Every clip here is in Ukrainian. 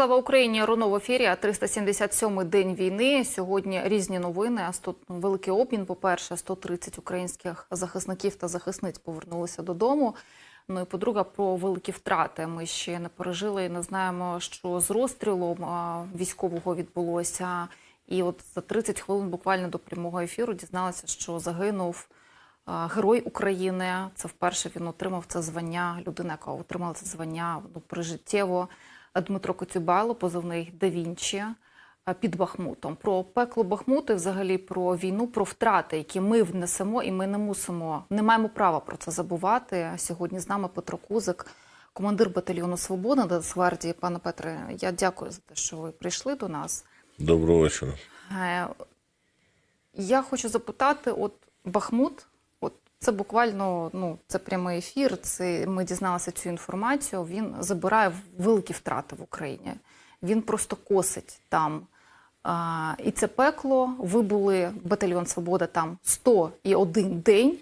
Слава Україні! Руно в ефірі. 377-й день війни. Сьогодні різні новини. А сто- великий обмін. По перше, 130 українських захисників та захисниць повернулися додому. Ну і по-друге, про великі втрати. Ми ще не пережили і не знаємо, що з розстрілом військового відбулося. І от за 30 хвилин буквально до прямого ефіру дізналися, що загинув герой України. Це вперше він отримав це звання. Людина, яка отримала це звання ну, прижиттєво. Дмитро Коцюбайло, позивний Да Вінчі під Бахмутом. Про пекло Бахмуту, і взагалі про війну, про втрати, які ми внесемо, і ми не мусимо, не маємо права про це забувати. Сьогодні з нами Петро Кузик, командир батальйону Свобода Нацгвардії. Пане Петре, я дякую за те, що ви прийшли до нас. Доброго вечора. Е, Я хочу запитати: от Бахмут, це буквально ну це прямий ефір. Це ми дізналися цю інформацію. Він забирає великі втрати в Україні. Він просто косить там. А, і це пекло. Ви були батальйон Свобода там 101 день.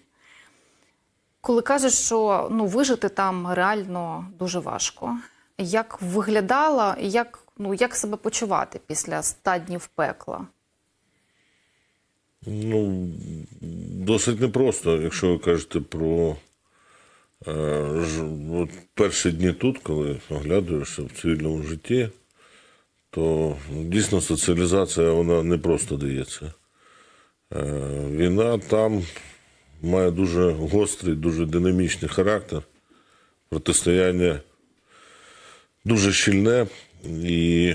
Коли кажеш, що ну вижити там реально дуже важко. Як виглядала, як, ну, як себе почувати після 100 днів пекла? Ну, досить непросто, якщо ви кажете про е, ж, от перші дні тут, коли оглядуєшся в цивільному житті, то дійсно соціалізація вона не просто дається. Е, війна там має дуже гострий, дуже динамічний характер, протистояння дуже щільне і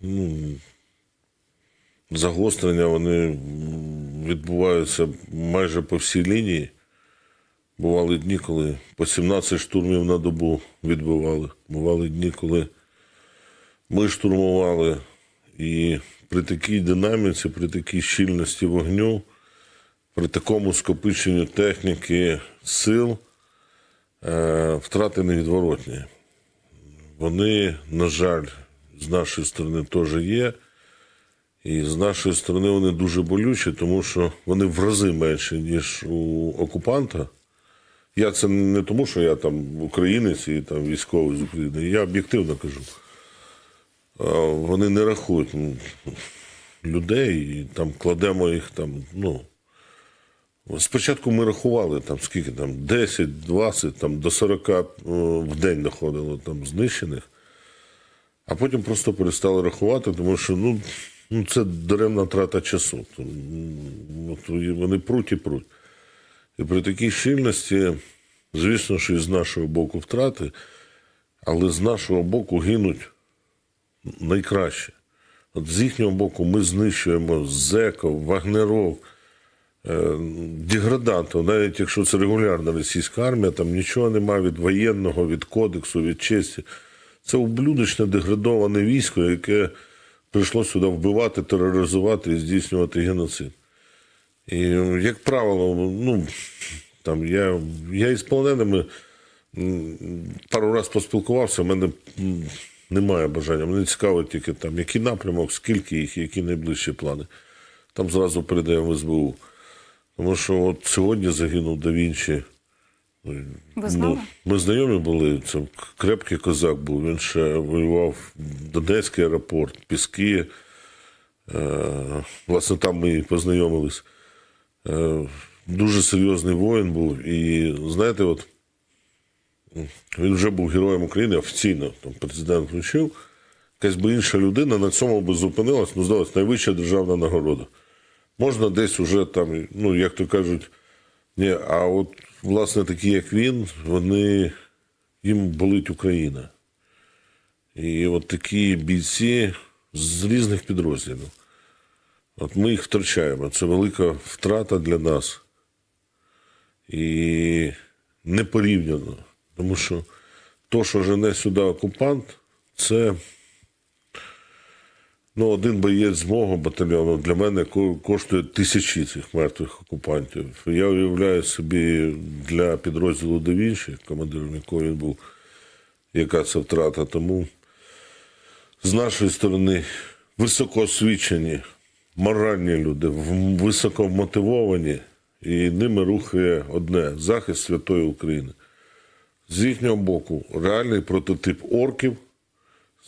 ну, загострення вони відбуваються майже по всій лінії. Бували дні, коли по 17 штурмів на добу відбивали. Бували дні, коли ми штурмували. І при такій динаміці, при такій щільності вогню, при такому скопиченню техніки, сил, е, втрати невідворотні. Вони, на жаль, з нашої сторони теж є. І з нашої сторони вони дуже болючі, тому що вони в рази менші, ніж у окупанта. Я це не тому, що я там українець і там військовий з України. Я об'єктивно кажу. Вони не рахують ну, людей і там кладемо їх там, ну. Спочатку ми рахували там скільки там 10, 20, там до 40 е, в день доходило там знищених. А потім просто перестали рахувати, тому що ну, ну це даремна трата часу. От вони пруть і пруть. І при такій щільності, звісно, що і з нашого боку втрати, але з нашого боку гинуть найкраще. От з їхнього боку ми знищуємо зеков, вагнеров, е, деградантів, навіть якщо це регулярна російська армія, там нічого немає від воєнного, від кодексу, від честі. Це ублюдочне деградоване військо, яке прийшло сюди вбивати, тероризувати і здійснювати геноцид. І, як правило, ну, там, я, я із полоненими пару разів поспілкувався, в мене немає бажання. Мені цікаво тільки там, який напрямок, скільки їх, які найближчі плани. Там зразу передаємо в СБУ. Тому що от сьогодні загинув Да Вінчі. Ви знали? Ну, ми знайомі були. Це крепкий козак був. Він ще воював в Донецький аеропорт, Піски. Е, власне, там ми і познайомились. Е, дуже серйозний воїн був. І знаєте, от він вже був героєм України офіційно. Там президент вручив. Якась би інша людина на цьому би зупинилась, ну, здалось, найвища державна нагорода. Можна десь уже там, ну, як то кажуть, ні, а от, власне, такі, як він, вони їм болить Україна. І от такі бійці з різних підрозділів. От ми їх втрачаємо. Це велика втрата для нас. І не порівняно. Тому що то, що жене сюди окупант, це ну, один боєць з мого батальйону для мене коштує тисячі цих мертвих окупантів. Я уявляю собі для підрозділу Да Вінчі, командиром якого він був, яка це втрата. Тому з нашої сторони високоосвічені, моральні люди, в- високо мотивовані, і ними рухає одне захист святої України. З їхнього боку, реальний прототип орків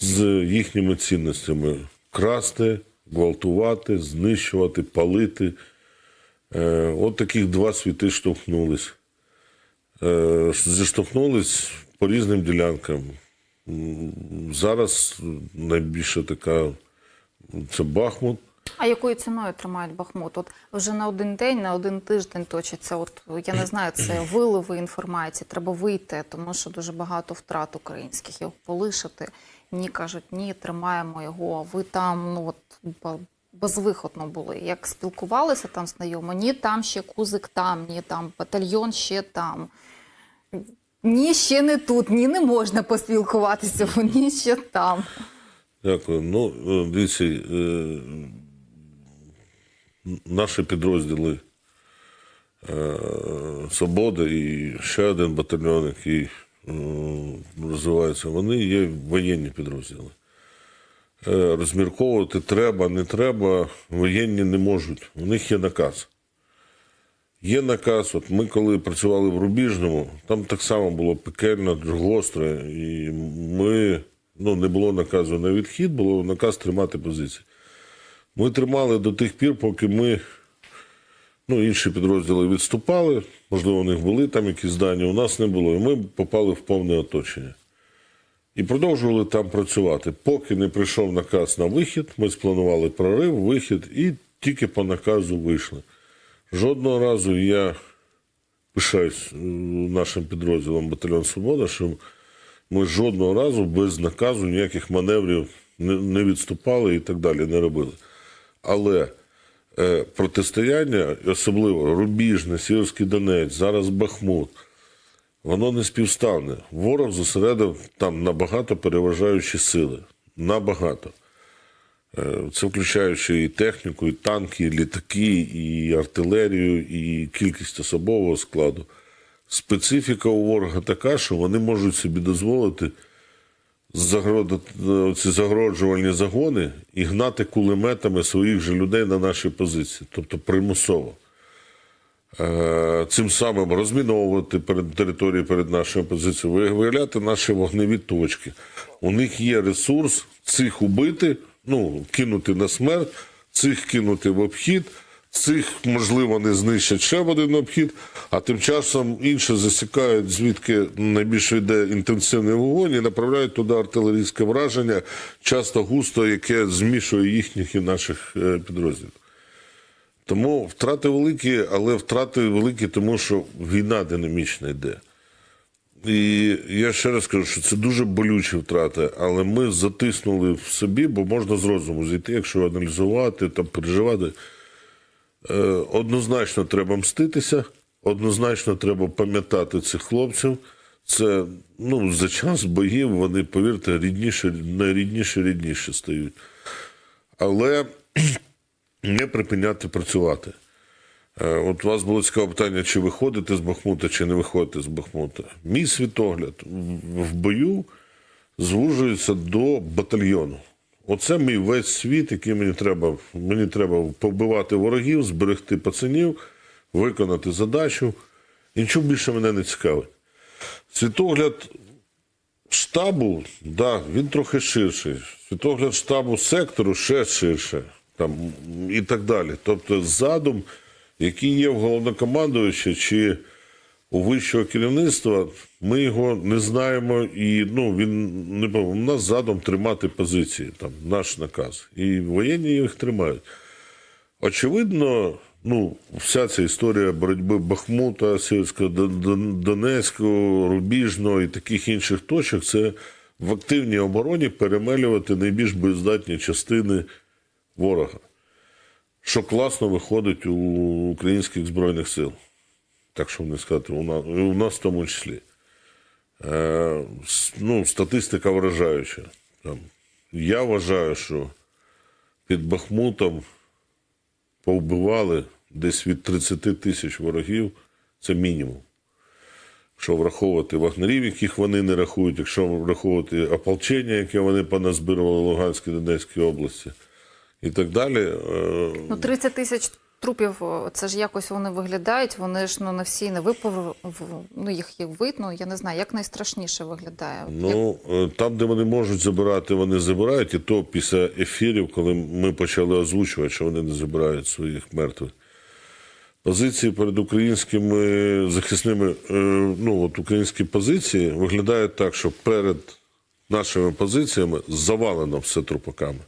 з їхніми цінностями: красти, гвалтувати, знищувати, палити. Е, от таких два світи штовхнулись. Е, зіштовхнулись по різним ділянкам. Зараз найбільше така це Бахмут. А якою ціною тримають Бахмут? От вже на один день, на один тиждень точиться. От я не знаю, це виливи інформації. Треба вийти, тому що дуже багато втрат українських його полишити. Ні, кажуть, ні, тримаємо його. Ви там ну от безвиходно були. Як спілкувалися там знайомо? Ні, там ще кузик там, ні, там батальйон ще там. Ні, ще не тут, ні, не можна поспілкуватися, ні, ще там. Дякую. Ну, е, дивіться, е, наші підрозділи е, Свобода і ще один батальйон, який е, вони є воєнні підрозділи. Е, Розмірковувати треба, не треба, воєнні не можуть. У них є наказ. Є наказ, от ми коли працювали в Рубіжному, там так само було пекельно, гостро, і ми, ну, не було наказу на відхід, було наказ тримати позиції. Ми тримали до тих пір, поки ми, ну, інші підрозділи відступали, можливо, у них були там якісь здання, у нас не було, і ми попали в повне оточення. І продовжували там працювати. Поки не прийшов наказ на вихід, ми спланували прорив, вихід, і тільки по наказу вийшли. Жодного разу я пишаюсь е, нашим підрозділом Батальйон Свобода, що ми жодного разу без наказу ніяких маневрів не, відступали і так далі, не робили. Але протистояння, особливо Рубіжне, Сіверський Донець, зараз Бахмут, воно не співставне. Ворог зосередив там набагато переважаючі сили. Набагато. Е, Це включаючи і техніку, і танки, і літаки, і артилерію, і кількість особового складу. Специфіка у ворога така, що вони можуть собі дозволити ці загороджувальні загони і гнати кулеметами своїх же людей на наші позиції, тобто примусово. Е, Цим самим розміновувати перед території перед нашою позицією, виявляти наші вогневі точки. У них є ресурс цих убити, ну, кинути на смерть, цих кинути в обхід, цих, можливо, не знищать ще один обхід, а тим часом інші засікають, звідки найбільше йде інтенсивний вогонь і направляють туди артилерійське враження, часто густо, яке змішує їхніх і наших е, підрозділів. Тому втрати великі, але втрати великі, тому що війна динамічна йде. І я ще раз кажу, що це дуже болючі втрати, але ми затиснули в собі, бо можна з розуму зійти, якщо аналізувати, там, переживати. Е, однозначно треба мститися, однозначно треба пам'ятати цих хлопців. Це ну, за час боїв вони, повірте, рідніше, найрідніше, рідніше стають. Але не припиняти працювати. Е, От у вас було цікаве питання, чи виходите з Бахмута, чи не виходите з Бахмута. Мій світогляд в- в бою звужується до батальйону. Оце мій весь світ, який мені треба. Мені треба побивати ворогів, зберегти пацанів, виконати задачу. І нічого більше мене не цікавить. Світогляд штабу, да, він трохи ширший. Світогляд штабу сектору ще ширше. Там, і так далі. Тобто задум, який є в головнокомандувача чи у вищого керівництва, ми його не знаємо, і ну, він не у нас задум тримати позиції, там, наш наказ. І воєнні їх тримають. Очевидно, ну, вся ця історія боротьби Бахмута, Дон- Донецького, Рубіжного і таких інших точок це в активній обороні перемелювати найбільш боєздатні частини ворога. Що класно виходить у українських Збройних сил. Так що не сказати, у нас, у нас в тому числі. Е, ну, статистика вражаюча. Там, я вважаю, що під Бахмутом повбивали десь від 30 тисяч ворогів, це мінімум. Якщо враховувати вагнерів, яких вони не рахують, якщо враховувати ополчення, яке вони поназбирували в Луганській Донецькій області, і так далі. е, Ну, 30 тисяч трупів, це ж якось вони виглядають, вони ж ну, не всі не випав, ну, їх є видно, я не знаю, як найстрашніше виглядає. Ну, е, там, де вони можуть забирати, вони забирають, і то після ефірів, коли ми почали озвучувати, що вони не забирають своїх мертвих. Позиції перед українськими захисними, е, ну от українські позиції виглядають так, що перед нашими позиціями завалено все трупаками.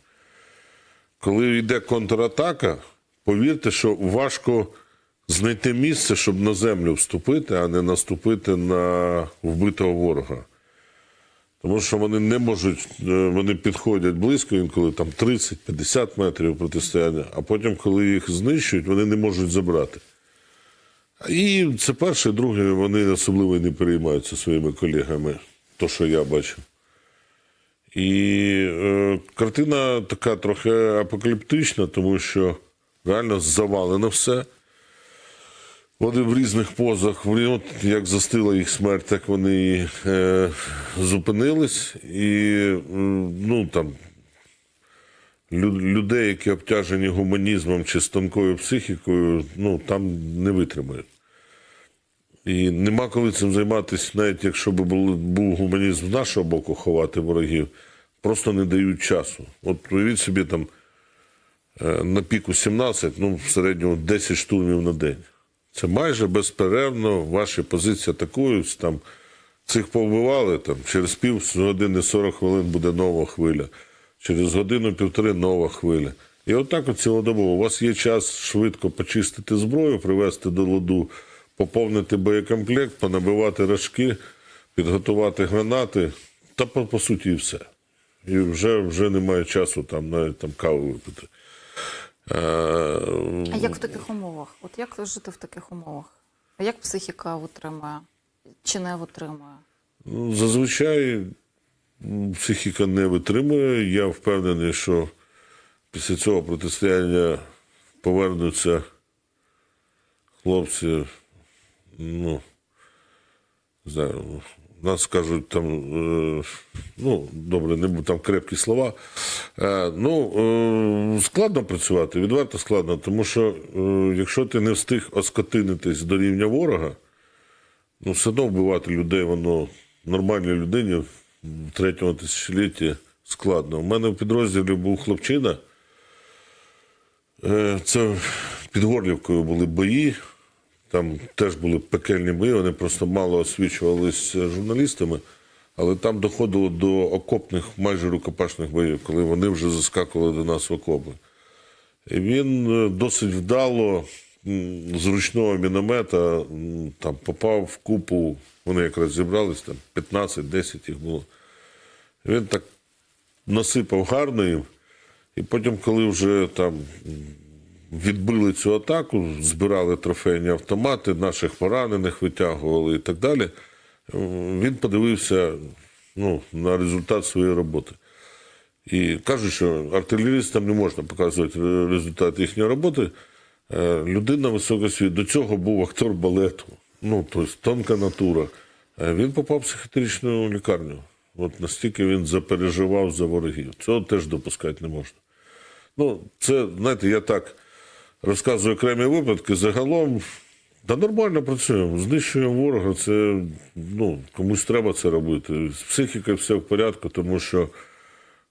Коли йде контратака, повірте, що важко знайти місце, щоб на землю вступити, а не наступити на вбитого ворога. Тому що вони не можуть, е, вони підходять близько, інколи там 30-50 метрів протистояння, а потім, коли їх знищують, вони не можуть забрати. І це перше, друге, вони особливо не переймаються своїми колегами, то, що я бачив. І е, картина така трохи апокаліптична, тому що реально завалено все. Вони в різних позах, от як застила їх смерть, так вони е, зупинились. І ну, там, людей, які обтяжені гуманізмом чи з психікою, ну, там не витримають. І нема коли цим займатися, навіть якщо б був, гуманізм з нашого боку ховати ворогів, просто не дають часу. От уявіть собі там на піку 17, ну в середньому 10 штурмів на день. Це майже безперервно ваші позиції атакують. Там цих повбивали, там через пів години 40 хвилин буде нова хвиля, через годину-півтори нова хвиля. І отак от цілодобово. У вас є час швидко почистити зброю, привести до ладу, поповнити боєкомплект, понабивати рожки, підготувати гранати, та по, по суті і все. І вже, вже немає часу там навіть там каву випити. Е, А як в таких умовах? От як жити в таких умовах? А як психіка витримує чи не витримує? Зазвичай психіка не витримує. Я впевнений, що після цього протистояння повернуться хлопці. Ну, не знаю, нас кажуть там, е, ну, добре, не буду там крепкі слова. Е, ну, е, складно працювати, відверто складно, тому що якщо ти не встиг оскотинитись до рівня ворога, Ну, все одно вбивати людей, воно нормальній людині в третьому тисячолітті складно. У мене в підрозділі був хлопчина. Це під Горлівкою були бої. Там теж були пекельні бої, вони просто мало освічувалися журналістами, але там доходило до окопних, майже рукопашних боїв, коли вони вже заскакували до нас в окопи. І він е, досить вдало м, з ручного міномета там попав в купу. Вони якраз зібрались, там 15-10 їх було. Він так насипав гарно їм. І потім, коли вже там відбили цю атаку, збирали трофейні автомати, наших поранених витягували і так далі. Він подивився ну, на результат своєї роботи. І кажуть, що артилерістам не можна показувати результат їхньої роботи. Е, Людина високосвіт. До цього був актор балету, ну, тобто тонка натура. Е, Він попав в психіатричну лікарню. От настільки він запереживав за ворогів. Цього теж допускати не можна. Ну, це, знаєте, я так розказую окремі випадки. Загалом, та нормально працюємо. Знищуємо ворога. Це ну, комусь треба це робити. З психікою все в порядку, тому що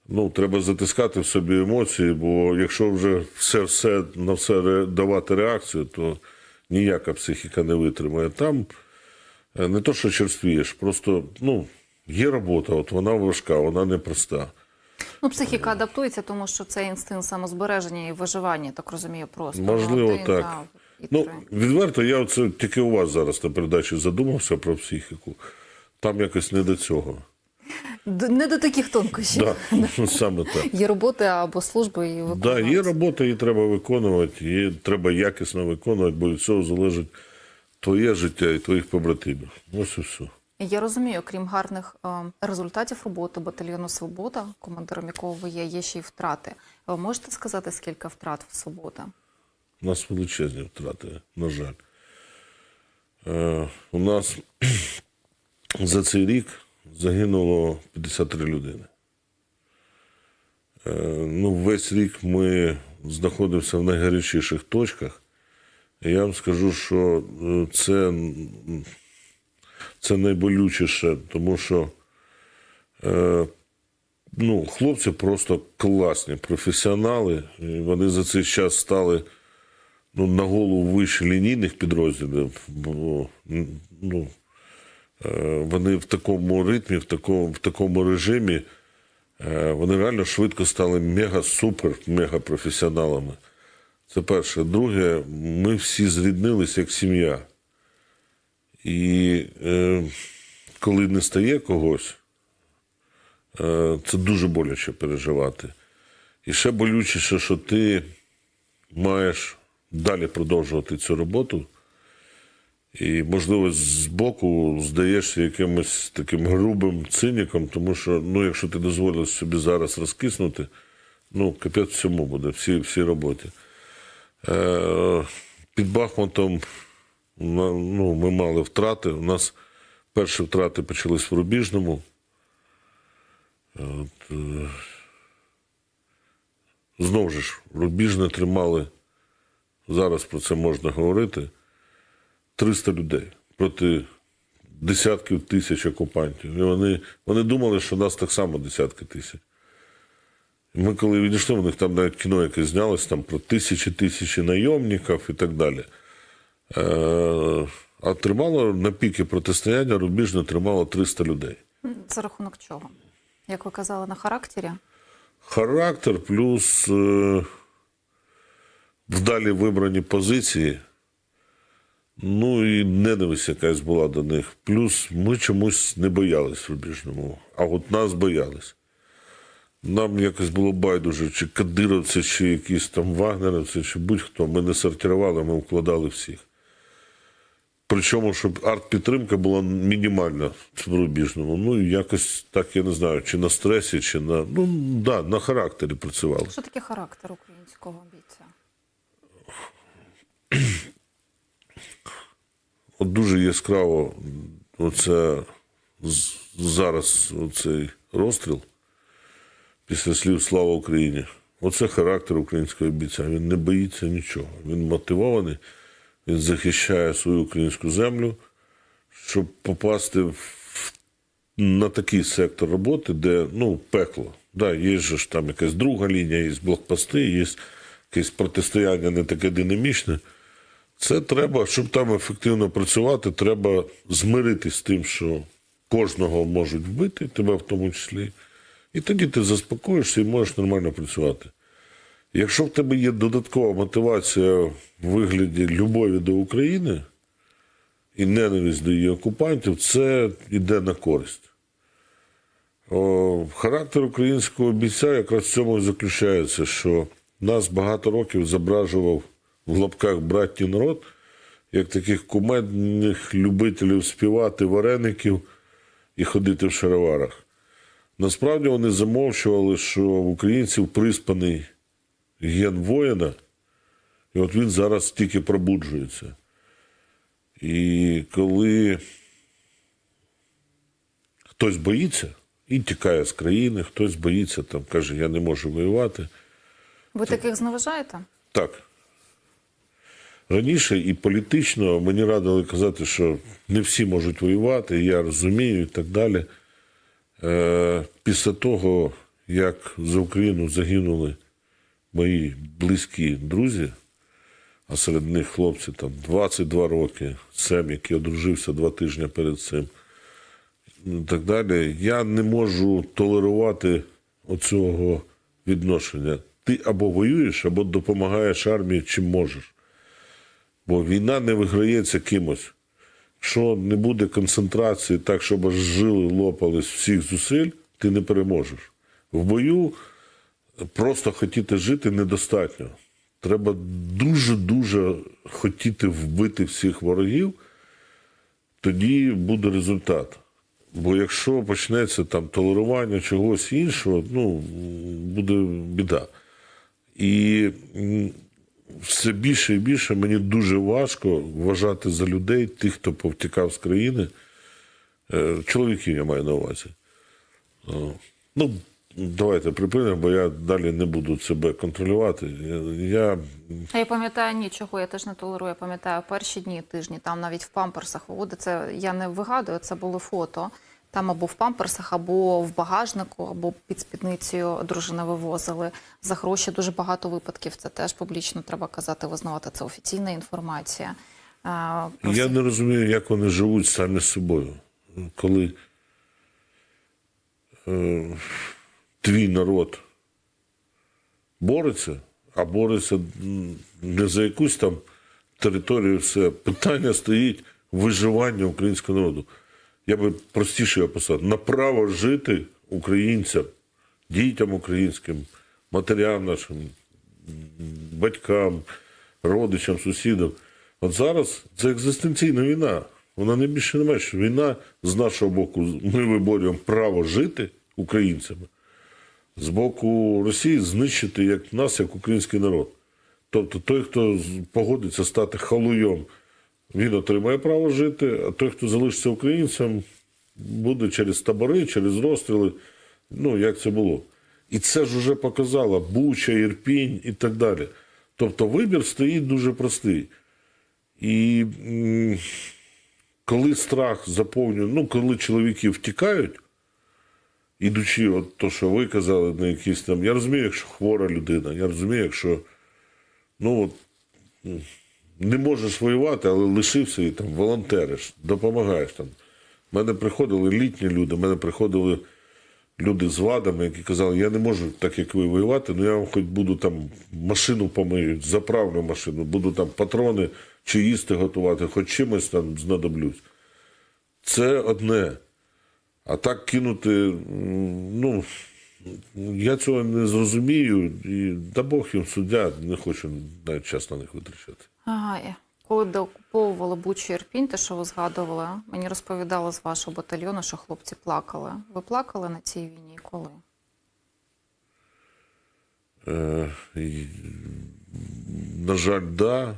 ну, треба затискати в собі емоції, бо якщо вже все, все на все давати реакцію, то ніяка психіка не витримає. Там е, не то, що черствієш, просто ну, є робота, от вона важка, вона непроста. Ну, психіка адаптується, тому що це інстинкт самозбереження і виживання, так розумію, просто. Можливо, Один, так. да, і Ну, три. відверто, я оце тільки у вас зараз на передачі задумався про психіку. Там якось не до цього. Д- Не до таких тонкощів. Да, саме так. Є роботи або служби і Да, виконувати. є робота, її треба виконувати, її треба якісно виконувати, бо від цього залежить твоє життя і твоїх побратимів. Ось і все. Я розумію, крім гарних е, результатів роботи батальйону Свобода, командиром якого ви є, є ще й втрати. Ви можете сказати, скільки втрат в Свобода? У нас величезні втрати, на жаль. Е, у нас за цей рік загинуло 53 людини. Е, ну, весь рік ми знаходимося в найгарячіших точках. Я вам скажу, що це, це найболючіше, тому що е, ну, хлопці просто класні, професіонали. І вони за цей час стали ну, на голову вище лінійних підрозділів. Бо, ну, е, вони в такому ритмі, в такому, в такому режимі, е, вони реально швидко стали мега-супер, мега-професіоналами. Це перше. Друге, ми всі зріднилися як сім'я. І е, коли не стає когось, е, це дуже боляче переживати. І ще болючіше, що ти маєш далі продовжувати цю роботу. І, можливо, збоку здаєшся якимось таким грубим циніком, тому що, ну, якщо ти дозволиш собі зараз розкиснути, ну, капець всьому буде, всі, роботі. Е, під Бахмутом ну, ми мали втрати. У нас перші втрати почались в Рубіжному. От, е, знову ж, Рубіжне тримали, зараз про це можна говорити, 300 людей проти десятків тисяч окупантів. І вони, вони думали, що нас так само десятки тисяч. Ми коли відійшли, у них там навіть кіно якесь знялось там про тисячі тисячі найомників і так далі. Е, а тримало на піки протистояння рубіжне тримало 300 людей. За рахунок чого? Як ви казали, на характері? Характер плюс е, вдалі вибрані позиції. Ну і ненависть якась була до них. Плюс ми чомусь не боялись рубіжному, а от нас боялись. Нам якось було байдуже, чи кадировці, чи якісь там вагнеровці, чи будь-хто. Ми не сортували, ми вкладали всіх. Причому, щоб арт-підтримка була мінімальна в рубіжному. Ну, якось так, я не знаю, чи на стресі, чи на. Ну, да, на характері працювали. Що таке характер українського бійця? От дуже яскраво оце зараз оцей розстріл після слів Слава Україні. Оце характер українського бійця. Він не боїться нічого. Він мотивований, він захищає свою українську землю, щоб попасти в, на такий сектор роботи, де ну, пекло. Да, є ж там якась друга лінія, є блокпости, є якесь протистояння не таке динамічне. Це треба, щоб там ефективно працювати, треба змиритись з тим, що кожного можуть вбити, тебе в тому числі. І тоді ти заспокоїшся і можеш нормально працювати. Якщо в тебе є додаткова мотивація в вигляді любові до України і ненависть до її окупантів, це йде на користь. О, характер українського бійця якраз в цьому і заключається, що нас багато років зображував в лапках братній народ, як таких кумедних любителів співати вареників і ходити в шароварах. Насправді вони замовчували, що українців приспаний ген воїна, і от він зараз тільки пробуджується. І коли хтось боїться і тікає з країни, хтось боїться, там каже, я не можу воювати. Ви таких зневажаєте? Так. Раніше і політично мені радили казати, що не всі можуть воювати, я розумію і так далі. Е, після того, як за Україну загинули мої близькі друзі, а серед них хлопці там 22 роки, Сем, який одружився два тижні перед цим, і так далі, я не можу толерувати оцього відношення. Ти або воюєш, або допомагаєш армії, чим можеш. Бо війна не виграється кимось. Якщо не буде концентрації так, щоб жили лопались всіх зусиль, ти не переможеш. В бою просто хотіти жити недостатньо. Треба дуже-дуже хотіти вбити всіх ворогів, тоді буде результат. Бо якщо почнеться там толерування чогось іншого, ну буде біда. І все більше і більше мені дуже важко вважати за людей тих, хто повтікав з країни. Е, Чоловіків я маю на увазі. Ну, давайте припинимо, бо я далі не буду себе контролювати. Я, А я пам'ятаю нічого, я теж не толерую. Я пам'ятаю перші дні тижні, там навіть в памперсах виводить. Це я не вигадую, це були фото. Там або в памперсах, або в багажнику, або під спідницею дружини вивозили за гроші. Дуже багато випадків. Це теж публічно треба казати, визнавати. Це офіційна інформація. А, Я не розумію, як вони живуть самі з собою. Коли е, твій народ бореться, а бореться не за якусь там територію, все. Питання стоїть виживання українського народу. Я би простіше описав. На право жити українцям, дітям українським, матерям нашим, батькам, родичам, сусідам. От зараз це екзистенційна війна. Вона не більше не менше. Війна з нашого боку. Ми виборюємо право жити українцями. З боку Росії знищити як нас, як український народ. Тобто той, хто погодиться стати халуйом, він отримає право жити, а той, хто залишиться українцем, буде через табори, через розстріли. Ну, як це було. І це ж вже показала Буча, Ірпінь і так далі. Тобто вибір стоїть дуже простий. І коли страх заповнює, ну, коли чоловіки втікають, ідучи, от то, що ви казали, на якісь там. Я розумію, якщо хвора людина, я розумію, якщо ну, от, не можеш воювати, але лишився і там волонтериш, допомагаєш там. У мене приходили літні люди, в мене приходили люди з вадами, які казали, я не можу так, як ви воювати, але я вам хоч буду там машину помию, заправлю машину, буду там патрони чи їсти готувати, хоч чимось там знадоблюсь. Це одне. А так кинути, ну, я цього не зрозумію, і да Бог їм суддя, не хочу навіть час на них витрачати. Ага, коли деокуповували Бучу Ірпінь, те, що ви згадували, мені розповідали з вашого батальйону, що хлопці плакали. Ви плакали на цій війні? Коли? Е, на жаль, да.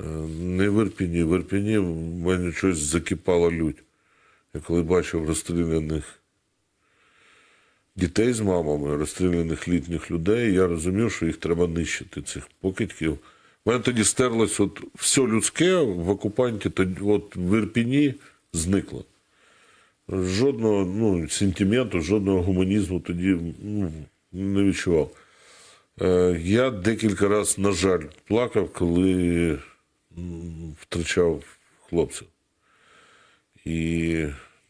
Е, Не в Ірпіні. В Ірпіні в мене щось закипала лють. Я коли бачив розстріляних дітей з мамами, розстріляних літніх людей, я розумів, що їх треба нищити, цих покидьків. У мене тоді стерлось от все людське в окупанті, тоді, от в Ірпіні зникло. Жодного ну, сентименту, жодного гуманізму тоді ну, не відчував. Е, Я декілька разів, на жаль, плакав, коли втрачав хлопців. І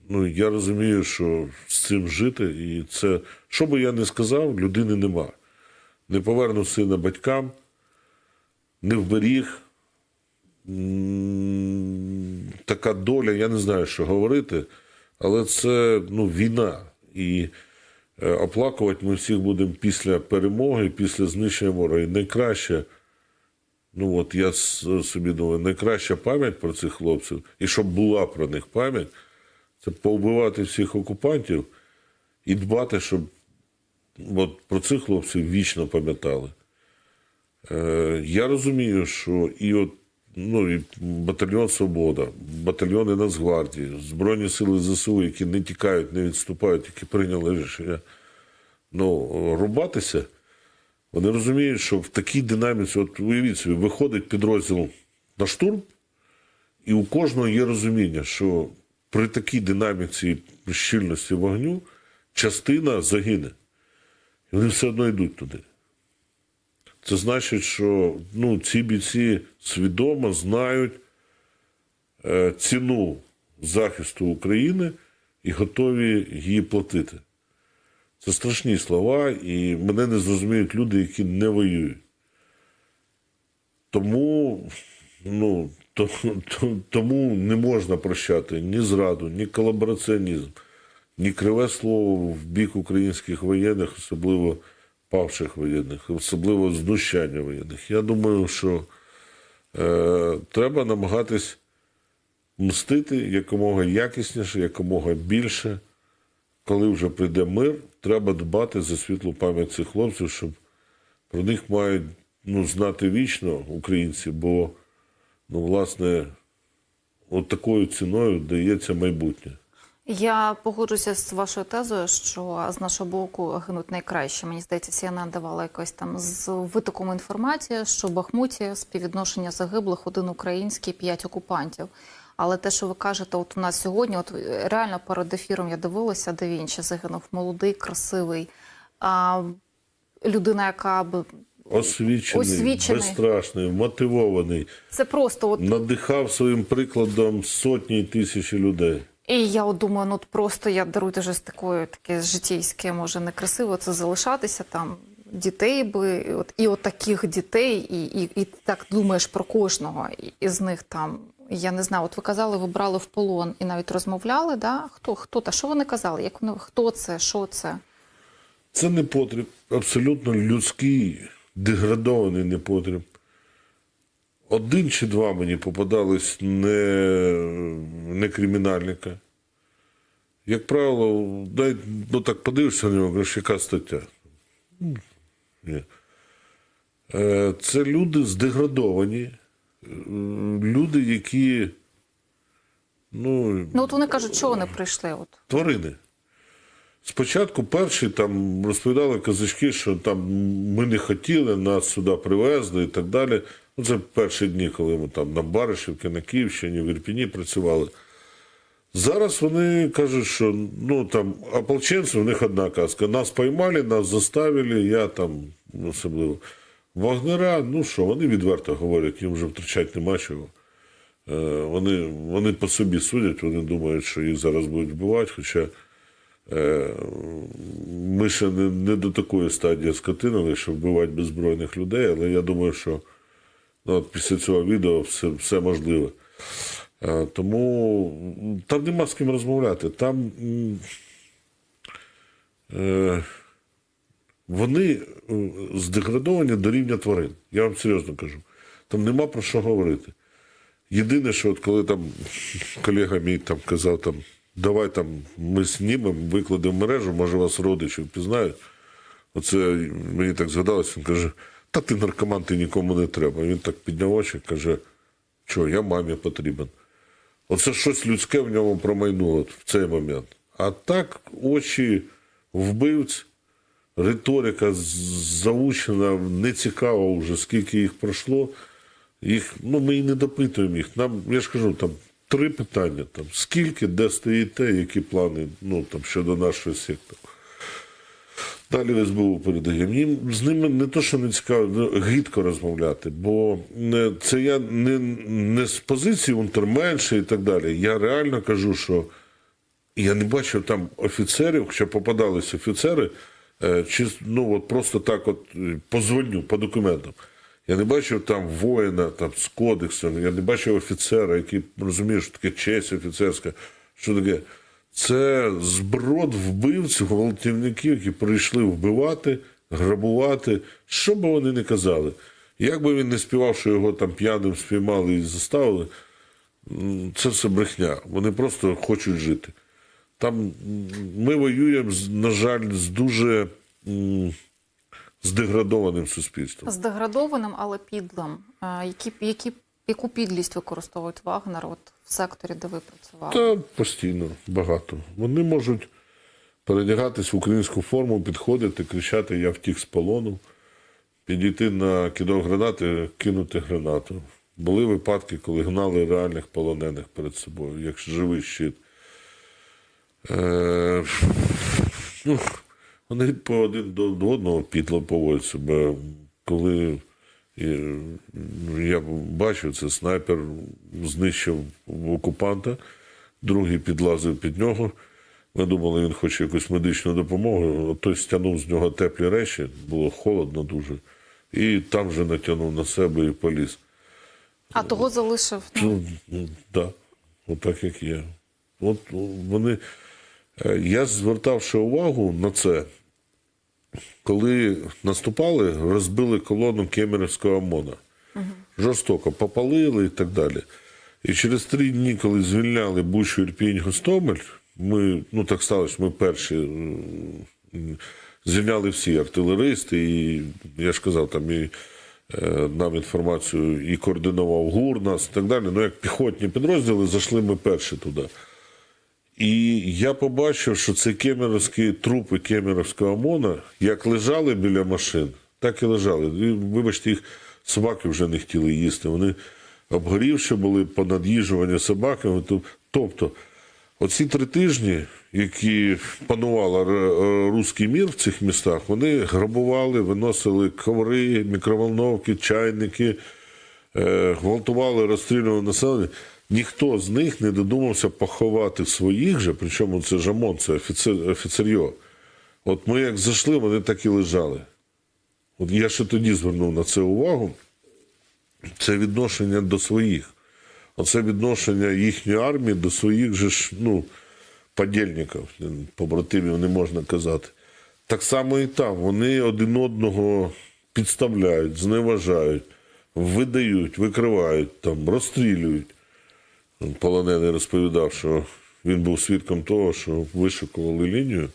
ну, я розумію, що з цим жити, і це, що би я не сказав, людини нема. Не повернув сина батькам, не вберіг. Така доля, я не знаю, що говорити, але це ну, війна. І е, оплакувати ми всіх будемо після перемоги, після знищення ворога. І найкраще, ну от я собі думаю, найкраща пам'ять про цих хлопців, і щоб була про них пам'ять, це повбивати всіх окупантів і дбати, щоб от про цих хлопців вічно пам'ятали. Е, я розумію, що і от ну, і батальйон Свобода, батальйони Нацгвардії, Збройні сили ЗСУ, які не тікають, не відступають, які прийняли рішення ну, рубатися, вони розуміють, що в такій динаміці, от уявіть собі, виходить підрозділ на штурм, і у кожного є розуміння, що при такій динаміці щільності вогню частина загине. І вони все одно йдуть туди. Це значить, що ну, ці бійці свідомо знають е, ціну захисту України і готові її платити. Це страшні слова, і мене не зрозуміють люди, які не воюють. Тому, ну, то, то, тому не можна прощати ні зраду, ні колабораціонізм, ні криве слово в бік українських воєнних, особливо павших воєнних, особливо знущання воєнних. Я думаю, що е, треба намагатись мстити якомога якісніше, якомога більше. Коли вже прийде мир, треба дбати за світлу пам'ять цих хлопців, щоб про них мають ну, знати вічно українці, бо, ну, власне, от такою ціною дається майбутнє. Я погоджуся з вашою тезою, що з нашого боку гинуть найкраще. Мені здається, CNN давала якось там з витоком інформації, що в Бахмуті співвідношення загиблих один український, п'ять окупантів. Але те, що ви кажете, от у нас сьогодні, от реально перед ефіром я дивилася, де він ще загинув молодий, красивий, а, людина, яка б Освічений, Освічений. безстрашний, мотивований, це просто от надихав своїм прикладом сотні і тисячі людей. І я от думаю, ну от просто я даруйте вже з такою таке житейське, може некрасиво це залишатися там. Дітей би, і от і от таких дітей, і, і, і так думаєш про кожного із них там. Я не знаю, от ви казали, ви брали в полон і навіть розмовляли. Да? Хто хто та що вони казали? Як вони хто це? Що це? Це не потріб, абсолютно людський, деградований непотріб. Один чи два мені попадались не, не кримінальника. Як правило, дай, ну так подивишся на нього, кажеш, яка стаття? Ні. Е, Це люди здеградовані, люди, які ну, Ну от вони кажуть, що вони прийшли. От тварини. Спочатку перші там розповідали казачки, що там ми не хотіли, нас сюди привезли і так далі. Ну, це перші дні, коли ми там на Баришівці, на Київщині, в Ірпіні працювали. Зараз вони кажуть, що ну там ополченці, у них одна казка. Нас поймали, нас заставили, я там особливо. Вагнера, ну що, вони відверто говорять, їм вже втрачати нема чого. Е, Вони, вони по собі судять, вони думають, що їх зараз будуть вбивати, хоча е, ми ще не, не до такої стадії скотинили, щоб вбивати беззбройних людей, але я думаю, що ну, от після цього відео все, все можливе. Е, Тому там нема з ким розмовляти. Там е, вони е, здеградовані до рівня тварин. Я вам серйозно кажу. Там нема про що говорити. Єдине, що от коли там колега мій там казав, там, давай там ми знімемо, викладемо мережу, може вас родичі впізнають. Оце мені так згадалось, він каже, та ти наркоман, ти нікому не треба. Він так підняв очі, каже, що я мамі потрібен. Оце щось людське в ньому промайнуло в цей момент. А так очі вбивць, риторика заучена, не цікаво вже, скільки їх пройшло. Їх, ну, ми і не допитуємо їх. Нам, я ж кажу, там три питання: там, скільки, де стоїте, які плани ну, там, щодо нашої секти. Далі СБУ передаємо. Їм з ними не то, що не цікаво, ну, гидко розмовляти, бо це я не, не з позиції унтерменша і так далі. Я реально кажу, що я не бачив там офіцерів, хоча попадались офіцери, е, чи ну от просто так, от е, позвоню по документам. Я не бачив там воїна там, з кодексом, я не бачив офіцера, який розуміє, що таке честь офіцерська, що таке. Це зброд вбивців, гвалтівників, які прийшли вбивати, грабувати, що би вони не казали. Як би він не співав, що його там п'яним спіймали і заставили, це все брехня. Вони просто хочуть жити. Там ми воюємо, на жаль, з дуже здеградованим суспільством. здеградованим, але підлим. Які, які, яку підлість використовують Вагнер от в секторі, де ви працювали? Та постійно багато. Вони можуть передягатись в українську форму, підходити, кричати Я втік з полону, підійти на кидок гранати, кинути гранату. Були випадки, коли гнали реальних полонених перед собою, як живий щит. Е, ну, вони по один до одного підло поводять себе. Коли ну, я бачив, це снайпер знищив окупанта, другий підлазив під нього. Ми думали, він хоче якусь медичну допомогу. Той стягнув з нього теплі речі, було холодно дуже. І там вже натягнув на себе і поліз. А того залишив. Ну, Ну, так, отак як є. От вони. Е, Я звертав ще увагу на це, коли наступали, розбили колону Кемерівського ОМОНа. Жорстоко попалили і так далі. І через три дні, коли звільняли Бучу, Ірпінь, Гостомель, ми, ну так сталося, ми перші звільняли всі артилеристи, і я ж казав, там і е, нам інформацію і координував ГУР нас і так далі. Ну, як піхотні підрозділи, зайшли ми перші туди. І я побачив, що це кемеровські трупи кемеровського ОМОНа, як лежали біля машин, так і лежали. І, вибачте, їх собаки вже не хотіли їсти. Вони обгорівши були понад'їжувані собаками. Тобто, оці три тижні, які панувала е, руський мір в цих містах, вони грабували, виносили коври, мікроволновки, чайники, е, гвалтували, розстрілювали населення. Ніхто з них не додумався поховати своїх же, причому це жамон, це офіцер, офіцерьо. От ми як зайшли, вони так і лежали. От я ще тоді звернув на це увагу. Це відношення до своїх. Оце відношення їхньої армії до своїх же ж, ну, подільників, побратимів не можна казати. Так само і там. Вони один одного підставляють, зневажають, видають, викривають, там, розстрілюють. Полонений розповідав, що він був свідком того, що вишикували лінію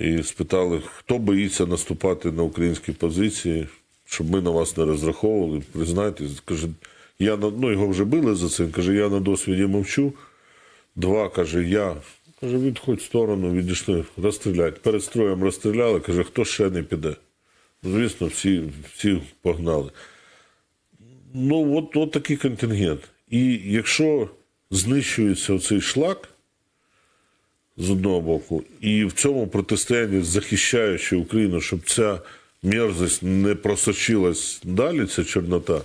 і спитали, хто боїться наступати на українські позиції, щоб ми на вас не розраховували. Признайтесь, каже, я на ну його вже били за це. Він каже, я на досвіді мовчу. Два каже, я. Каже, відходь в сторону, відійшли, розстрілять. Перед строєм розстріляли, каже, хто ще не піде. Звісно, всі, всі погнали. Ну, от, от такий контингент. І якщо знищується цей шлак з одного боку, і в цьому протистоянні захищаючи Україну, щоб ця мерзость не просочилась далі, ця чорнота,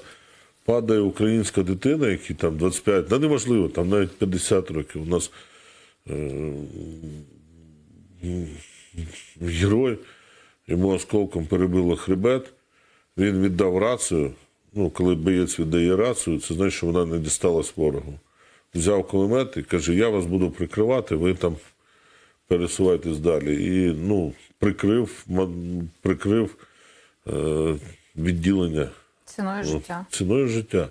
падає українська дитина, якій там 25, да неможливо, там навіть 50 років. У нас герой, йому осколком перебило хребет, він віддав рацію. Ну, коли боєць віддає рацію, це значить, що вона не дісталась ворогу. Взяв кулемет і каже: Я вас буду прикривати, ви там пересувайтесь далі. І ну, прикрив, прикрив е, відділення Ціною життя. ціною життя.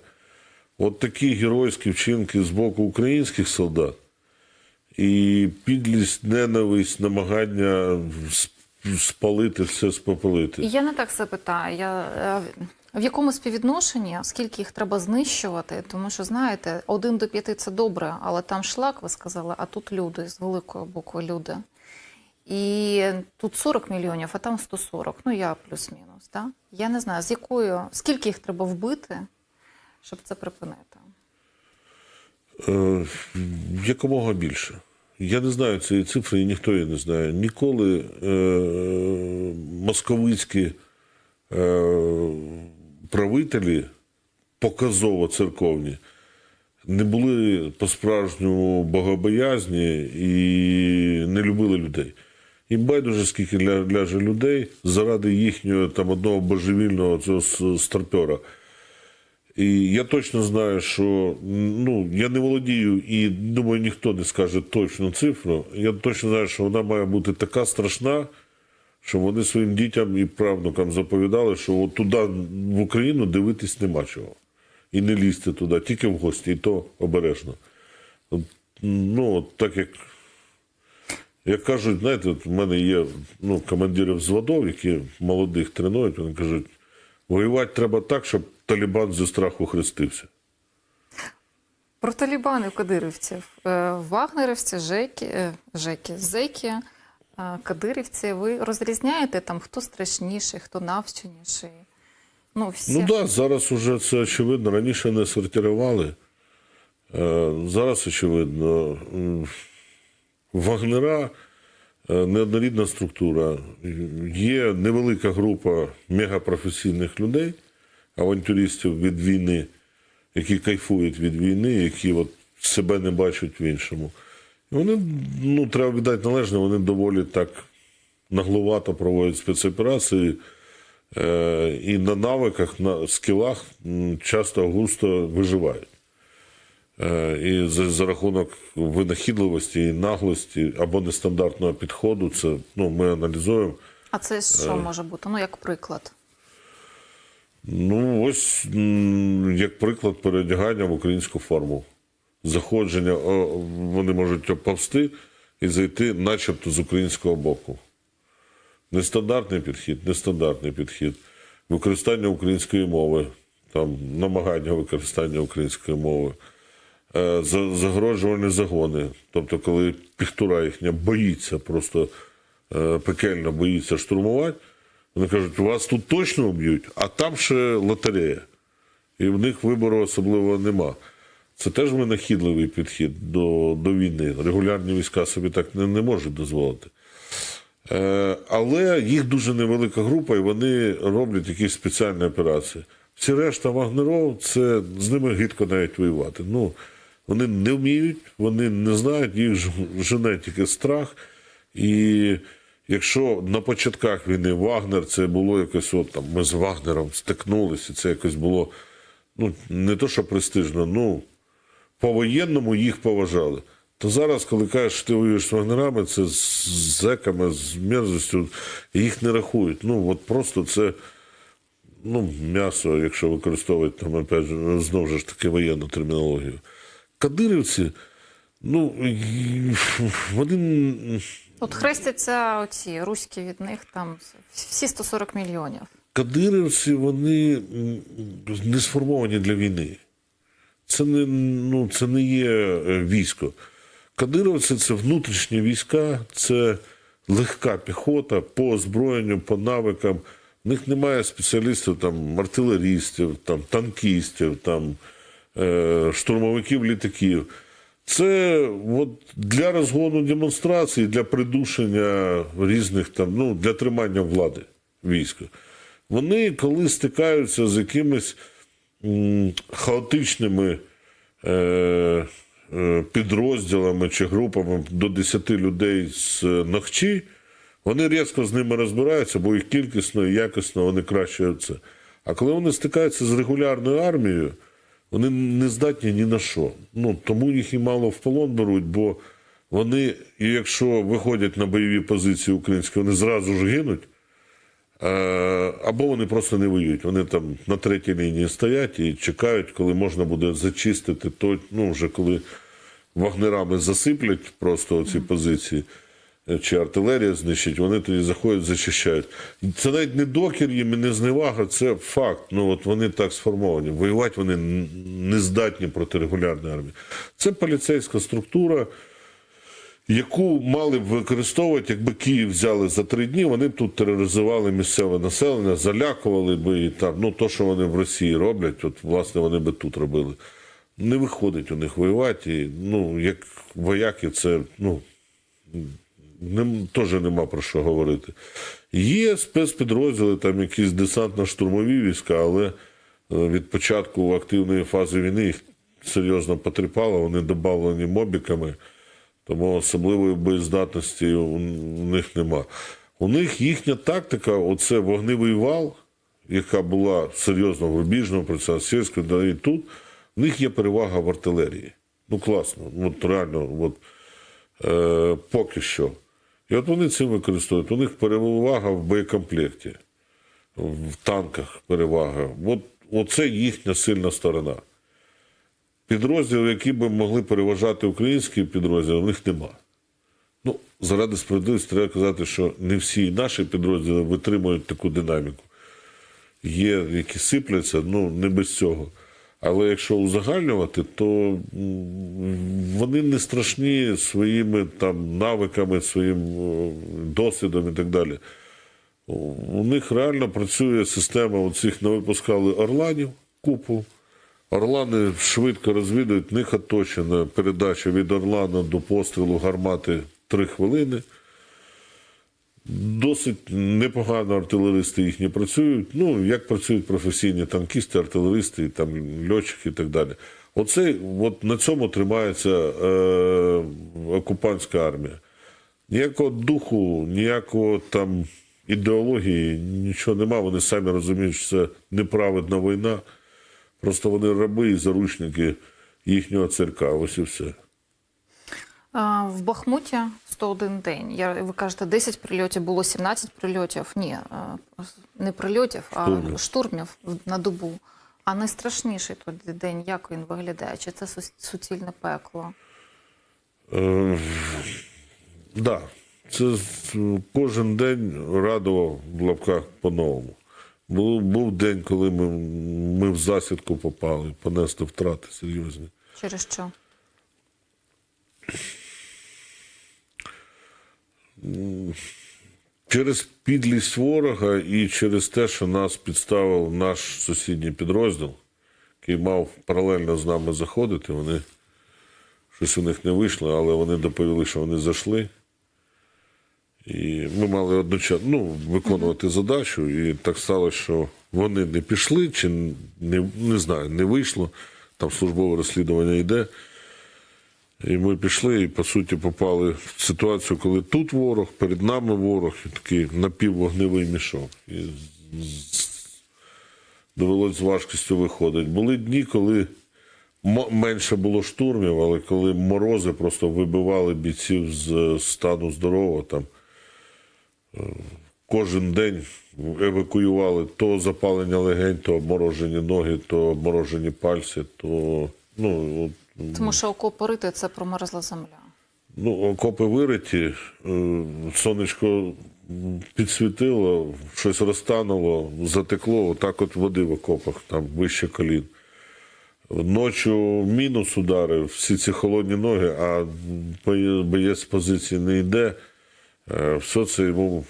От такі геройські вчинки з боку українських солдат і підлість, ненависть, намагання спалити все, спопалити. Я не так себе питаю. Я, е, в якому співвідношенні, скільки їх треба знищувати? Тому що, знаєте, один до п'яти це добре, але там шлак, ви сказали, а тут люди з великої букви люди. І тут 40 мільйонів, а там 140. Ну, я плюс-мінус. Да? Я не знаю, з якою, скільки їх треба вбити, щоб це припинити. Е, якомога більше. Я не знаю цієї цифри, і ніхто її не знає. Ніколи е, московицькі е, правителі, показово церковні, не були по-справжньому богобоязні і не любили людей. Їм байдуже, скільки ляже людей заради їхнього там одного божевільного цього старпера. І я точно знаю, що ну, я не володію і думаю, ніхто не скаже точну цифру. Я точно знаю, що вона має бути така страшна, що вони своїм дітям і правнукам заповідали, що от туди в Україну дивитись нема чого. І не лізьте туди, тільки в гості, і то обережно. Ну, так як, як кажуть, знаєте, от в мене є ну, командири взводов, які молодих тренують, вони кажуть, воювати треба так, щоб Талібан зі страху хрестився. Про талібанів кадирівців. Е, Вагнерівці, жеки, е, жеки, зеки, кадирівці. Ви розрізняєте там, хто страшніший, хто навченіший? Ну, всі. Ну так, зараз уже це очевидно. Раніше не сортирували. Е, Зараз очевидно. Вагнера е, неоднорідна структура. Є невелика група мегапрофесійних людей, авантюристів від війни, які кайфують від війни, які от себе не бачать в іншому. Вони, ну, треба віддати належне, вони доволі так нагловато проводять спецоперації. Е, і на навиках, на скілах часто густо виживають. Е, І за, за рахунок винахідливості і наглості або нестандартного підходу, це ну, ми аналізуємо. А це що може бути? Ну, як приклад. Ну, ось як приклад переодягання в українську форму. Заходження, вони можуть оповсти і зайти, начебто, з українського боку. Нестандартний підхід, нестандартний підхід. Використання української мови, там, намагання використання української мови. е, за- загороджувальні загони. Тобто, коли піхтура їхня боїться, просто е, пекельно боїться штурмувати, вони кажуть, вас тут точно вб'ють, а там ще лотерея. І в них вибору особливо нема. Це теж винахідливий підхід до, до війни. Регулярні війська собі так не, не можуть дозволити. Е, але їх дуже невелика група, і вони роблять якісь спеціальні операції. Всі решта вагнеров, це з ними гидко навіть воювати. Ну, вони не вміють, вони не знають, їх жене тільки страх. І якщо на початках війни Вагнер це було якось, от там ми з Вагнером стикнулися, це якось було ну, не то, що престижно, ну по-воєнному їх поважали. То зараз, коли кажеш, що ти воюєш з вагнерами, це з зеками, з мерзостю, їх не рахують. Ну, от просто це ну, м'ясо, якщо використовувати там, опять знову ж таки воєнну термінологію. Кадирівці, ну, вони От хрестяться оці руські від них там всі 140 мільйонів. кадирівці, вони не сформовані для війни. Це не, ну, це не є е, військо. Кадировці це внутрішні війська, це легка піхота по озброєнню, по навикам. В них немає спеціалістів, там, артилерістів, там, танкістів, там, е, штурмовиків літаків. Це от для розгону демонстрацій, для придушення різних там, ну, для тримання влади війська. Вони, коли стикаються з якимись хаотичними е, е, підрозділами чи групами до 10 людей з ногчі, вони різко з ними розбираються, бо їх кількісно і якісно вони краще це. А коли вони стикаються з регулярною армією, вони не здатні ні на що. Ну, тому їх і мало в полон беруть, бо вони, якщо виходять на бойові позиції українські, вони зразу ж гинуть. Е, Або вони просто не воюють. Вони там на третій лінії стоять і чекають, коли можна буде зачистити то, ну, вже коли вагнерами засиплять просто ці позиції, е, чи артилерія знищить, вони тоді заходять, зачищають. Це навіть не докір їм і не зневага, це факт. Ну от вони так сформовані. Воювати вони не здатні проти регулярної армії. Це поліцейська структура яку мали б використовувати, якби Київ взяли за три дні, вони б тут тероризували місцеве населення, залякували би і там, ну то, що вони в Росії роблять, от власне вони би тут робили. Не виходить у них воювати. І, ну, як вояки, це ну, нем, теж нема про що говорити. Є спецпідрозділи, там якісь десантно-штурмові війська, але е, від початку активної фази війни їх серйозно потріпало, вони додавлені мобіками. Тому особливої боєздатності у них нема. У них їхня тактика оце вогневий вал, яка була серйозно в рубіжному процесі да і тут. У них є перевага в артилерії. Ну класно, от реально, от, е, поки що. І от вони цим використовують. У них перевага в боєкомплекті, в танках перевага. От, оце їхня сильна сторона. Підрозділів, які би могли переважати українські підрозділи, у них нема. Ну, заради справедливості треба казати, що не всі наші підрозділи витримують таку динаміку. Є, які сипляться, ну не без цього. Але якщо узагальнювати, то вони не страшні своїми там навиками, своїм досвідом і так далі. У них реально працює система оцих не випускали орланів купу. Орлани швидко розвідують, в них оточена передача від орлана до пострілу гармати 3 хвилини. Досить непогано артилеристи їхні працюють. Ну, як працюють професійні танкісти, артилеристи, там, льотчики і так далі. Оце, от на цьому тримається е, окупантська армія. Ніякого духу, ніякого там ідеології, нічого нема. Вони самі розуміють, що це неправедна війна. Просто вони раби і заручники їхнього цирка. Ось і все. А, В Бахмуті 101 день. Я, ви кажете, 10 прильотів, було 17 прильотів. Ні, не прильотів, а Штурмів. штурмів на добу. А найстрашніший тоді день, як він виглядає? Чи це су- суцільне пекло? Е, да, це кожен день радував в лапках по-новому. Був, був день, коли ми, ми в засідку попали, понесли втрати серйозні. Через що? Через підлість ворога і через те, що нас підставив наш сусідній підрозділ, який мав паралельно з нами заходити. Вони щось у них не вийшло, але вони доповіли, що вони зайшли. І ми мали одночасно ну, виконувати задачу, і так сталося, що вони не пішли, чи не, не знаю, не вийшло. Там службове розслідування йде. І ми пішли і, по суті, попали в ситуацію, коли тут ворог, перед нами ворог, і такий напіввогневий мішок. І довелось з важкістю виходити. Були дні, коли менше було штурмів, але коли морози просто вибивали бійців з стану здорового, там кожен день евакуювали то запалення легень, то обморожені ноги, то обморожені пальці, то ну, от Тому що окопи рити – це промерзла земля. Ну, окопи вириті, е, сонечко підсвітило, щось розтануло, затекло, отак от води в окопах, там вище колін. Ночі мінус ударив, всі ці холодні ноги, а боєць з позиції не йде. Все це йому, в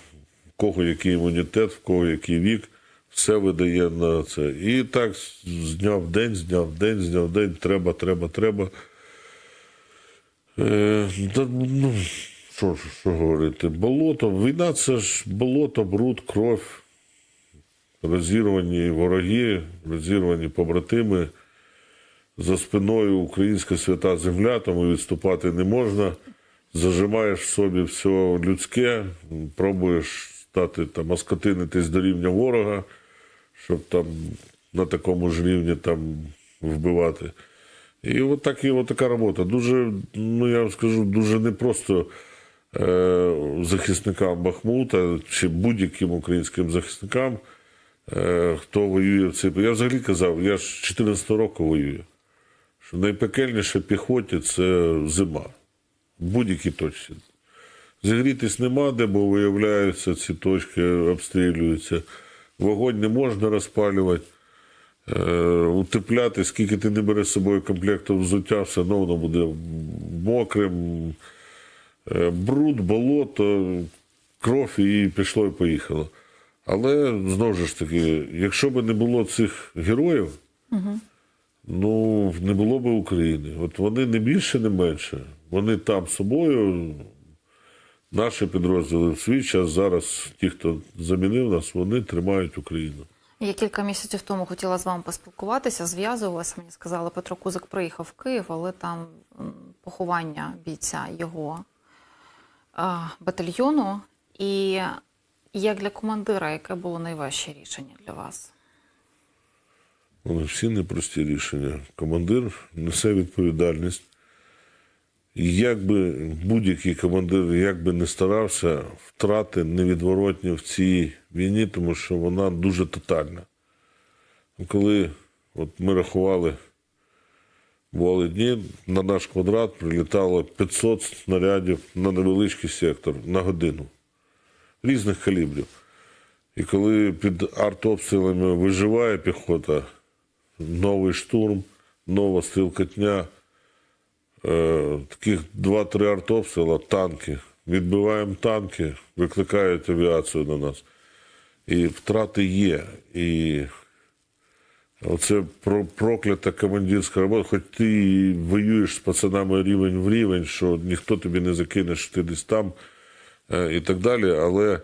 кого який імунітет, в кого який вік, все видає на це. І так з дня в день, з дня в день, з дня в день, треба, треба, треба. Е, да, ну, що, що говорити? Болото. Війна це ж болото, бруд, кров, розірвані вороги, розірвані побратими. За спиною українська свята земля, тому відступати не можна. Зажимаєш в собі все людське, пробуєш стати там, оскотинитись до рівня ворога, щоб там на такому ж рівні там вбивати. І от, так, і така робота. Дуже, ну я вам скажу, дуже непросто е, захисникам Бахмута чи будь-яким українським захисникам, е, хто воює в цей. Я взагалі казав, я ж 14 року воюю. Що найпекельніше піхоті це зима. В будь-якій точці. Зігрітись нема де, бо виявляються, ці точки обстрілюються. Вогонь не можна розпалювати. Е, утепляти, скільки ти не береш з собою комплекту взуття, все одно воно буде мокрим. Е, бруд, болото, кров і пішло і поїхало. Але знову ж таки, якщо б не було цих героїв, ну не було б України. От вони не більше, не менше. Вони там з собою. Наші підрозділи в свій час зараз, ті, хто замінив нас, вони тримають Україну. Я кілька місяців тому хотіла з вами поспілкуватися, зв'язувалася. Мені сказали, Петро Кузик приїхав в Київ, але там поховання бійця його батальйону. І як для командира, яке було найважче рішення для вас? Вони всі непрості рішення. Командир несе відповідальність. Як би будь-який командир, як би не старався, втрати невідворотні в цій війні, тому що вона дуже тотальна. Коли от ми рахували, бували дні, на наш квадрат прилітало 500 снарядів на невеличкий сектор на годину різних калібрів. І коли під артобстрілами виживає піхота, новий штурм, нова стрілкотня, таких 2-3 артобстріла, танки. Відбиваємо танки, викликають авіацію на нас. І втрати є. І оце про- проклята командирська робота, хоч ти воюєш з пацанами рівень в рівень, що ніхто тобі не закине, що ти десь там е, і так далі, але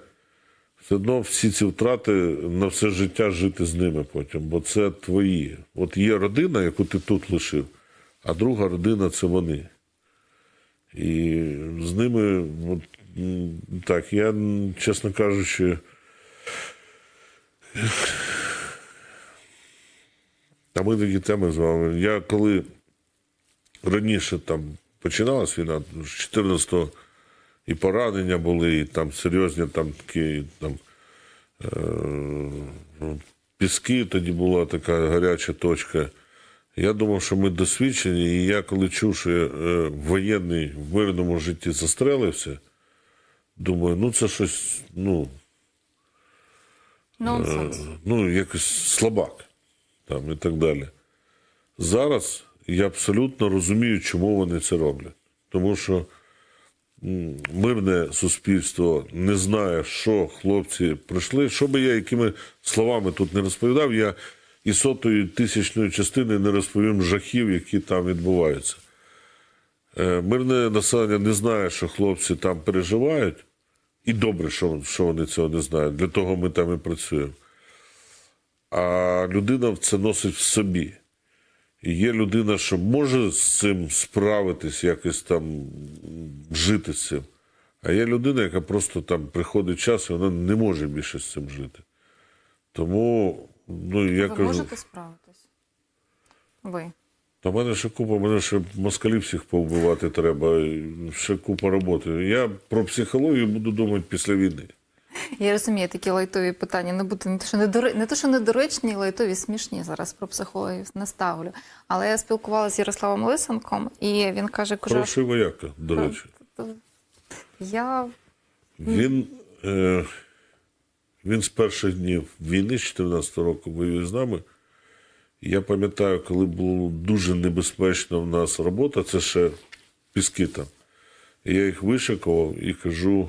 все одно всі ці втрати на все життя жити з ними потім, бо це твої. От є родина, яку ти тут лишив, а друга родина це вони. І з ними, от, так, я, чесно кажучи, а ми такі теми з вами. Я коли раніше там починалась війна, з 14-го і поранення були, і там серйозні там такі там, е, піски, тоді була така гаряча точка. Я думав, що ми досвідчені, і я коли чув, що е, воєнний в мирному житті застрелився, думаю, ну це щось, ну, Нонсенс. ну, якось слабак там і так далі. Зараз я абсолютно розумію, чому вони це роблять. Тому що м, мирне суспільство не знає, що хлопці пройшли. Що би я якими словами тут не розповідав, я і сотої тисячної частини не розповім жахів, які там відбуваються. Е, Мирне населення не знає, що хлопці там переживають, і добре, що, що вони цього не знають. Для того ми там і працюємо. А людина це носить в собі. І є людина, що може з цим справитись, якось там жити з цим. А є людина, яка просто там приходить час, і вона не може більше з цим жити. Тому, ну я Ви кажу, можете справитись? Ви. та в мене ще купа, мене ще москалів всіх повбивати треба, ще купа роботи. Я про психологію буду думати після війни. Я розумію, такі лайтові питання не будуть не то, що недоре... не то, що недоречні, лайтові смішні зараз про психологію не ставлю. Але я спілкувалася з Ярославом Лисенком, і він каже, кажу, Хороший вояка, до речі. я Він, е, він з перших днів війни, з 14 року, воює з нами. Я пам'ятаю, коли була дуже небезпечна в нас робота, це ще піски там. Я їх вишикував і кажу.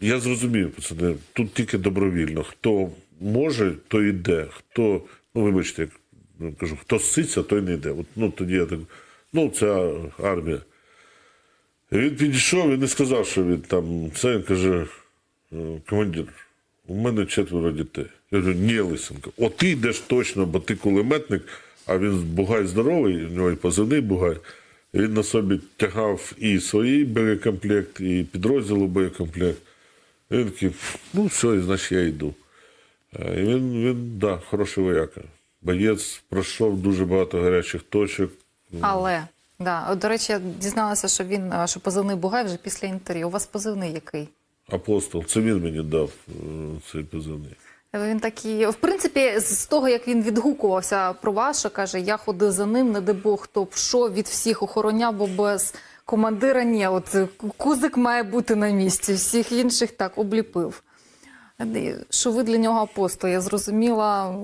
Я зрозумів, пацани, тут тільки добровільно. Хто може, той йде. Хто, ну вибачте, як ну, кажу, хто ситься, той не йде. От, ну тоді я так, ну, це армія. Він підійшов і не сказав, що він там це. Він каже: «Е, командир, у мене четверо дітей. Я кажу, ні, Лисенко, от ти йдеш точно, бо ти кулеметник, а він бугай здоровий, у нього і позивний бугай. Він на собі тягав і свій боєкомплект, і підрозділу боєкомплект. Він такий, ну все, значить я йду. Е, І він, він да, хороший вояка. Боєць пройшов дуже багато гарячих точок. але да. До речі, я дізналася, що він е, що позивний Бугай вже після інтерв'ю. У вас позивний який? Апостол, це він мені дав е, цей позивний. Він такий, в принципі, з того, як він відгукувався про вас, що каже, я ходив за ним, не де Бог, хто б що від всіх охороняв, бо без командира ні. От е, кузик має бути на місці, всіх інших так обліпив. Е, Що ви для нього апостол? Я зрозуміла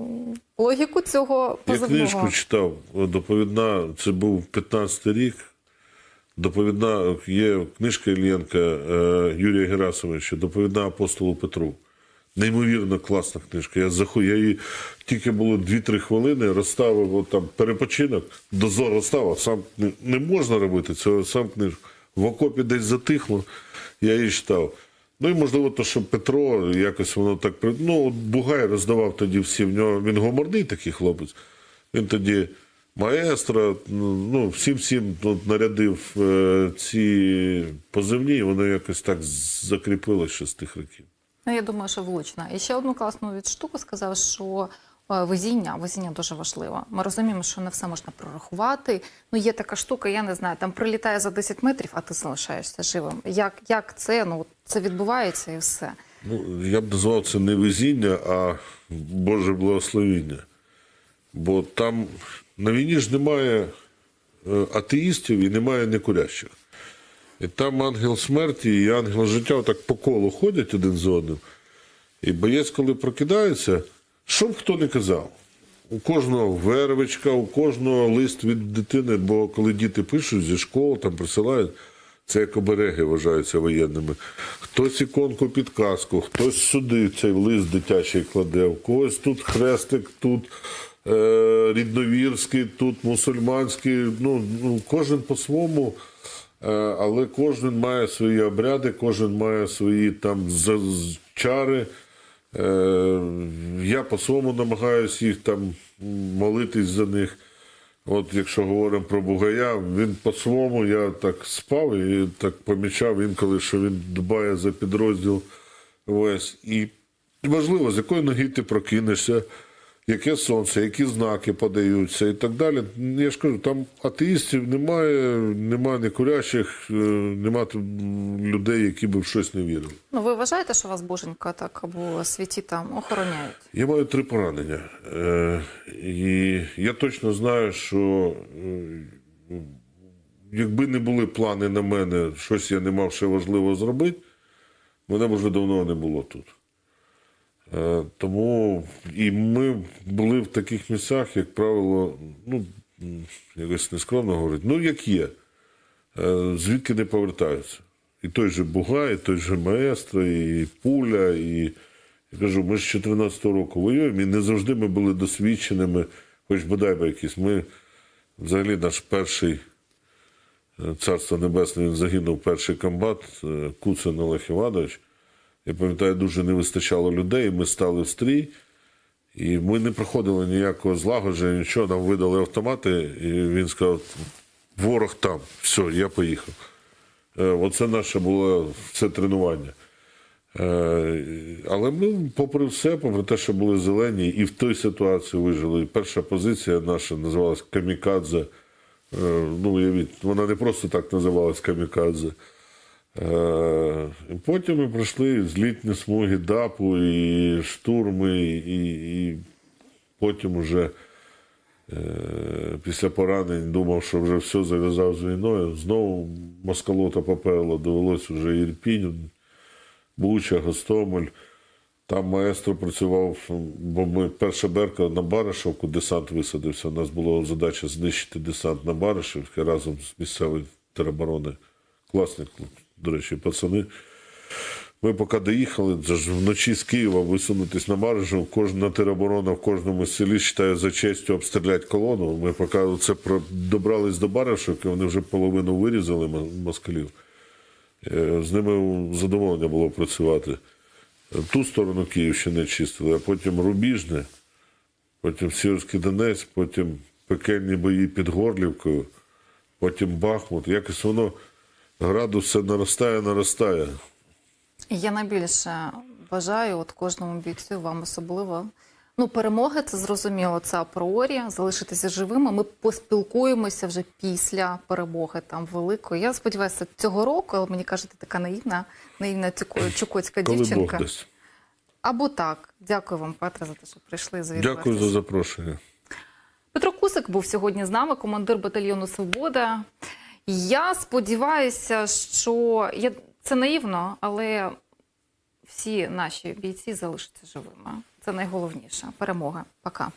логіку цього Я позивного. книжку читав, доповідна, це був 15-й рік. Доповідна є книжка Іллєнка е, Юрія Герасимовича, доповідна апостолу Петру. Неймовірно класна книжка. Я заху... я її тільки було 2-3 хвилини, розставив там перепочинок, дозор розставив, сам не, не можна робити цього, сам книжку. В окопі десь затихло, я її читав. Ну і можливо, то, що Петро якось воно так Ну, Бугай роздавав тоді всі. В нього він гуморний такий хлопець. Він тоді маестро, ну, всім всім тут нарядив е, ці позивні, і воно якось так закріпилося ще з тих років. Ну, я думаю, що влучна. І ще одну класну від штуку сказав, що е, везіння, везіння дуже важливо. Ми розуміємо, що не все можна прорахувати. Ну, є така штука, я не знаю, там прилітає за 10 метрів, а ти залишаєшся живим. Як, як це? Ну, це відбувається і все. Ну, я б назвав це не везіння, а Боже благословіння. Бо там на війні ж немає е, атеїстів і немає некурящих. І там ангел смерті і ангел життя так по колу ходять один з одним. І боєць, коли прокидається, що б хто не казав. У кожного вервичка, у кожного лист від дитини, бо коли діти пишуть зі школи, там присилають, це як обереги вважаються воєнними. Хтось іконку підказку, хтось сюди цей лист дитячий кладе, у когось тут хрестик, тут е, рідновірський, тут мусульманський. Ну, ну, кожен по-своєму, е, але кожен має свої обряди, кожен має свої там чари. Е, я по-своєму намагаюся їх там молитись за них. От якщо говоримо про Бугая, він по-своєму я так спав і так помічав інколи, що він дбає за підрозділ весь. І важливо, з якої ноги ти прокинешся, яке сонце, які знаки подаються і так далі. Я ж кажу, там атеїстів немає, немає некурящих, е, немає людей, які би в щось не вірили. Ну, ви вважаєте, що вас боженька так або святі там охороняють? Я маю три поранення. Е, і я точно знаю, що е, якби не були плани на мене, щось я не мав ще важливо зробити, мене б вже давно не було тут. Е, Тому і ми були в таких місцях, як правило, ну, якось нескромно говорити, ну як є, Е, звідки не повертаються. І той же Бугай, і той же Маестро, і Пуля, і я кажу, ми з 14-го року воюємо, і не завжди ми були досвідченими, хоч бодай би якісь. Ми взагалі наш перший е, царство небесне, він загинув перший комбат Куцин Олег Іванович. Я пам'ятаю, дуже не вистачало людей, ми стали в стрій, і ми не проходили ніякого злагодження, нічого, нам видали автомати, і він сказав: ворог там, все, я поїхав. Е, Оце наше було це тренування. Е, Але ми, попри все, попри те, що були зелені, і в той ситуації вижили. І перша позиція наша називалась Камікадзе. Е, Ну, уявіть, вона не просто так називалась Камікадзе. Е, Потім ми пройшли злітні смуги ДАПу, і штурми, і, і потім уже е, після поранень думав, що вже все зав'язав з війною. Знову москалота поперла, довелося вже Ірпінь, Буча, Гостомель. Там маестро працював, бо ми перша берка на Баришевку, десант висадився. У нас була задача знищити десант на Баришевці разом з місцевою тероборони. Класні, до речі, пацани. Ми поки доїхали, ж вночі з Києва висунутись на Баришев, кожна тероборона в кожному селі вважає за честю обстріляти колону. Ми поки це добрались до Баришевки, вони вже половину вирізали москалів. Е, З ними задоволення було працювати. Ту сторону Київщини чистили, а потім Рубіжне, потім Сіверський Донець, потім пекельні бої під Горлівкою, потім Бахмут. Якось воно градус все наростає, наростає. Я найбільше бажаю от кожному бійцю, вам особливо. Ну, перемоги це зрозуміло, це апріорі, залишитися живими. Ми поспілкуємося вже після перемоги там великої. Я сподіваюся, цього року, але мені кажете, така наївна, наївна чукотська Коли Бог дівчинка. Або так. Дякую вам, Петре, за те, що прийшли завітати. Дякую за запрошення. Петро Кусик був сьогодні з нами, командир батальйону Свобода. Я сподіваюся, що я... це наївно, але всі наші бійці залишаться живими. Це найголовніше. Перемога. Пока.